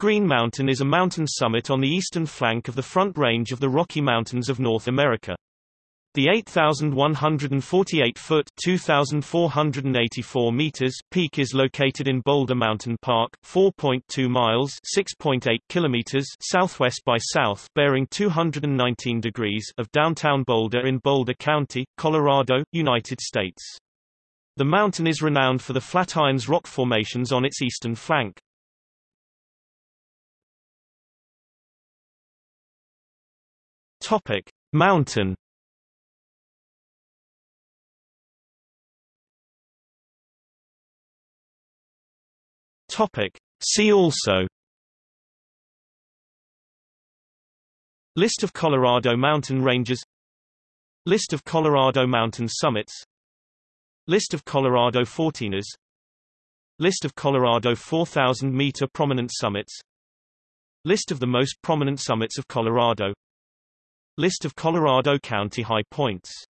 Green Mountain is a mountain summit on the eastern flank of the Front Range of the Rocky Mountains of North America. The 8,148-foot (2,484 meters) peak is located in Boulder Mountain Park, 4.2 miles (6.8 kilometers) southwest by south, bearing 219 degrees of downtown Boulder in Boulder County, Colorado, United States. The mountain is renowned for the Flatirons rock formations on its eastern flank. Topic: Mountain. Topic. See also. List of Colorado mountain ranges. List of Colorado mountain summits. List of Colorado 14ers List of Colorado 4,000-meter prominent summits. List of the most prominent summits of Colorado List of Colorado County high points